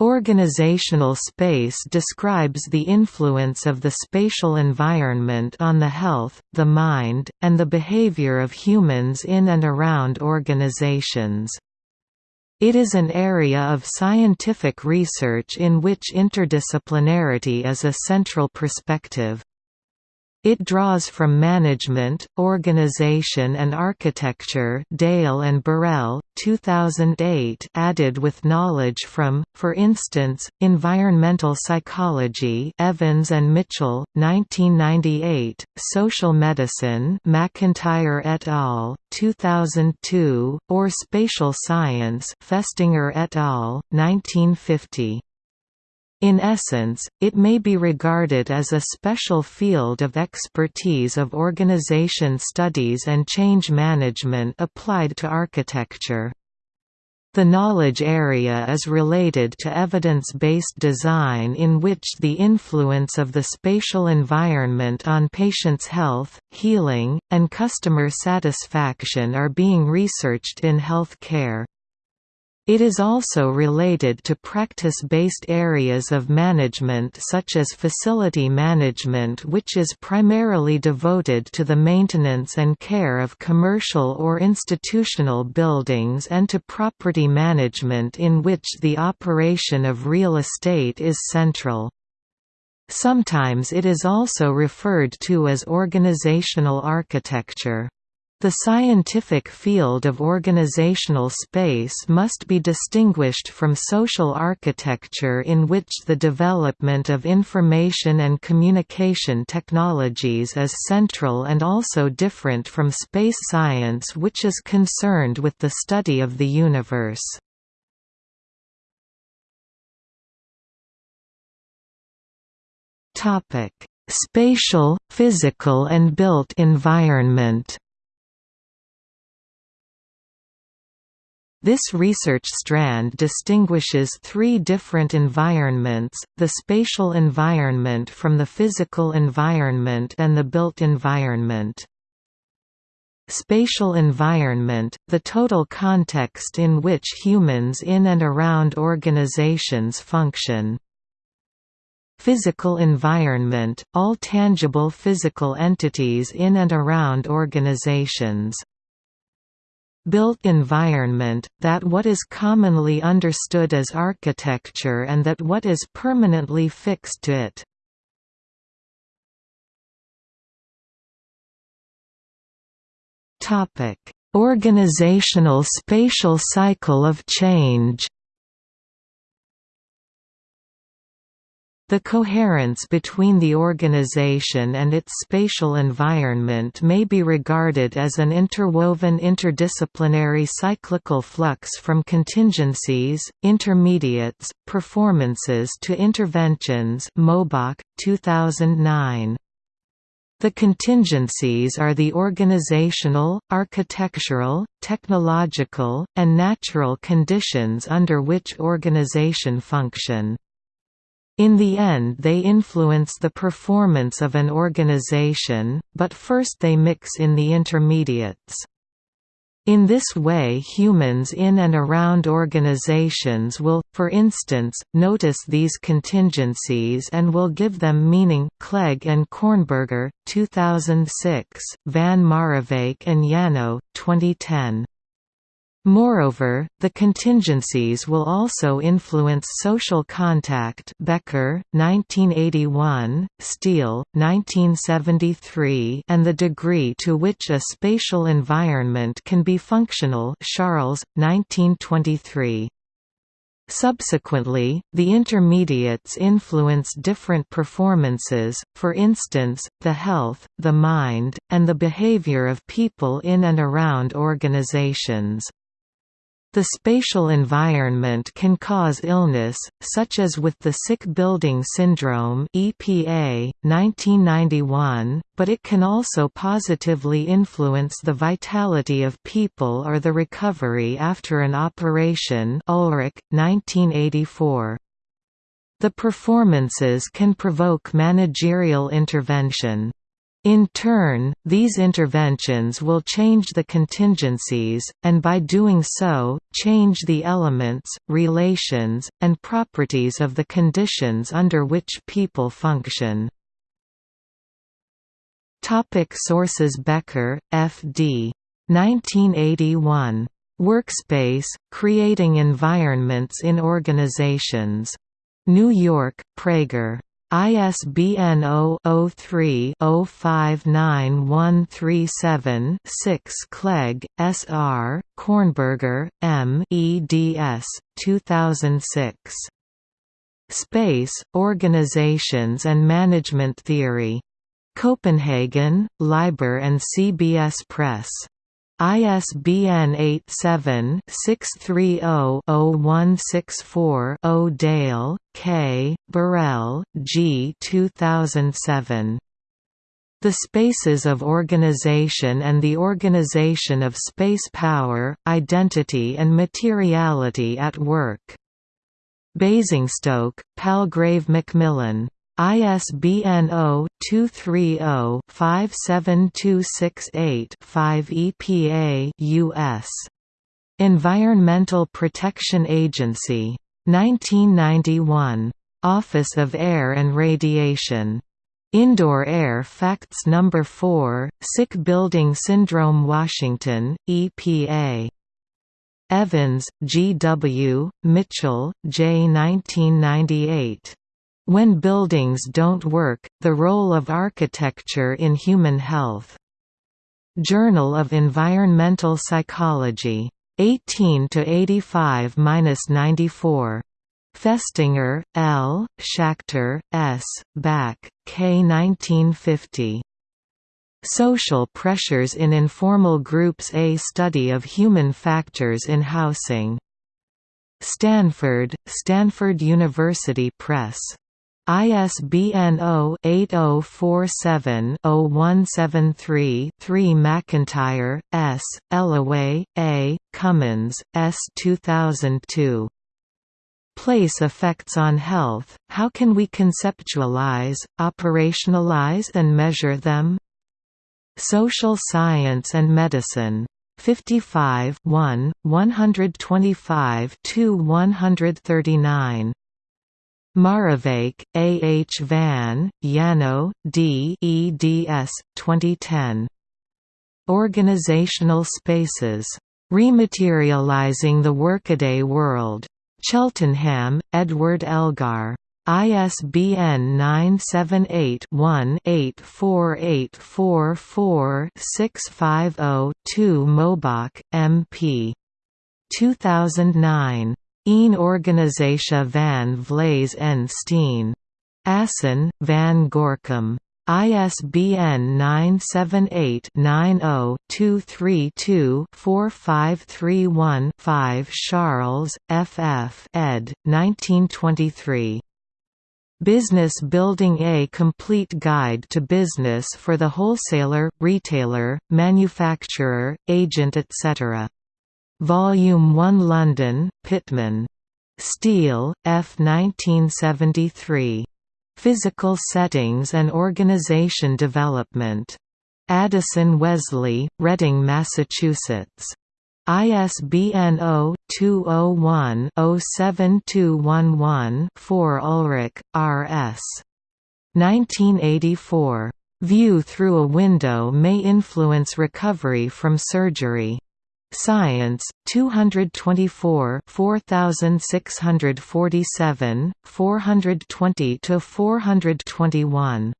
Organizational space describes the influence of the spatial environment on the health, the mind, and the behavior of humans in and around organizations. It is an area of scientific research in which interdisciplinarity is a central perspective. It draws from management, organization and architecture Dale and Burrell, 2008 added with knowledge from, for instance, environmental psychology Evans and Mitchell, 1998, social medicine McIntyre et al., 2002, or spatial science Festinger et al., 1950. In essence, it may be regarded as a special field of expertise of organization studies and change management applied to architecture. The knowledge area is related to evidence-based design in which the influence of the spatial environment on patients' health, healing, and customer satisfaction are being researched in health care. It is also related to practice-based areas of management such as facility management which is primarily devoted to the maintenance and care of commercial or institutional buildings and to property management in which the operation of real estate is central. Sometimes it is also referred to as organizational architecture. The scientific field of organizational space must be distinguished from social architecture in which the development of information and communication technologies is central and also different from space science which is concerned with the study of the universe. Spatial, physical and built environment This research strand distinguishes three different environments, the spatial environment from the physical environment and the built environment. Spatial environment, the total context in which humans in and around organizations function. Physical environment, all tangible physical entities in and around organizations built environment, that what is commonly understood as architecture and that what is permanently fixed to it. Organizational spatial cycle of change The coherence between the organization and its spatial environment may be regarded as an interwoven interdisciplinary cyclical flux from contingencies, intermediates, performances to interventions Mobach, 2009. The contingencies are the organizational, architectural, technological, and natural conditions under which organization function. In the end they influence the performance of an organization, but first they mix in the intermediates. In this way humans in and around organizations will, for instance, notice these contingencies and will give them meaning Clegg and Kornberger, 2006, Van Marrewijk and Yanow, 2010. Moreover, the contingencies will also influence social contact Becker, 1981, Steele, 1973 and the degree to which a spatial environment can be functional Charles, 1923. Subsequently, the intermediates influence different performances, for instance, the health, the mind, and the behavior of people in and around organizations. The spatial environment can cause illness, such as with the Sick Building Syndrome EPA, 1991, but it can also positively influence the vitality of people or the recovery after an operation Ulrich, 1984. The performances can provoke managerial intervention. In turn, these interventions will change the contingencies, and by doing so, change the elements, relations, and properties of the conditions under which people function. Topic sources Becker, F.D. 1981. Workspace, Creating Environments in Organizations. New York, Praeger. ISBN 0-03-059137-6 Clegg, S. R., Kornberger, M. eds. 2006. Space, Organizations and Management Theory. Copenhagen, Liber and CBS Press. ISBN 87-630-0164-0 Dale, K., Burrell, G. 2007. The Spaces of Organization and the Organization of Space Power, Identity and Materiality at Work. Basingstoke, Palgrave Macmillan. ISBN 0-230-57268-5 EPA US. Environmental Protection Agency. 1991. Office of Air and Radiation. Indoor Air Facts No. 4, Sick Building Syndrome Washington, EPA. Evans, G. W., Mitchell, J. 1998. When Buildings Don't Work, The Role of Architecture in Human Health. Journal of Environmental Psychology. 18 to 85-94. Festinger, L., Schachter, S., Back, K. 1950. Social Pressures in Informal Groups A Study of Human Factors in Housing. Stanford, Stanford University Press. ISBN 0-8047-0173-3 McIntyre, S., Ellaway, A., Cummins, S. 2002. Place Effects on Health, How Can We Conceptualize, Operationalize and Measure Them? Social Science and Medicine. 55 1, 125 139. Marrewijk, A. H. Van, Yanow, D. eds. 2010. Organizational Spaces. Rematerializing the Workaday World. Cheltenham, Edward Elgar. ISBN 978-1-84844-650-2 Mobach, M.P. 2009. Een Organisatie van Vlees en Steen. Assen, Van Gorcum. ISBN 978-90-232-4531-5 Charles, F. F. ed. 1923. Business Building A Complete Guide to Business for the Wholesaler, Retailer, Manufacturer, Agent etc. Volume 1 London, Pitman. Steele, F. 1973. Physical Settings and Organization Development. Addison Wesley, Reading, Massachusetts. ISBN 0-201-07211-4 Ulrich, R. S. 1984. View through a window may influence recovery from surgery. Science, 224 4647, 420–421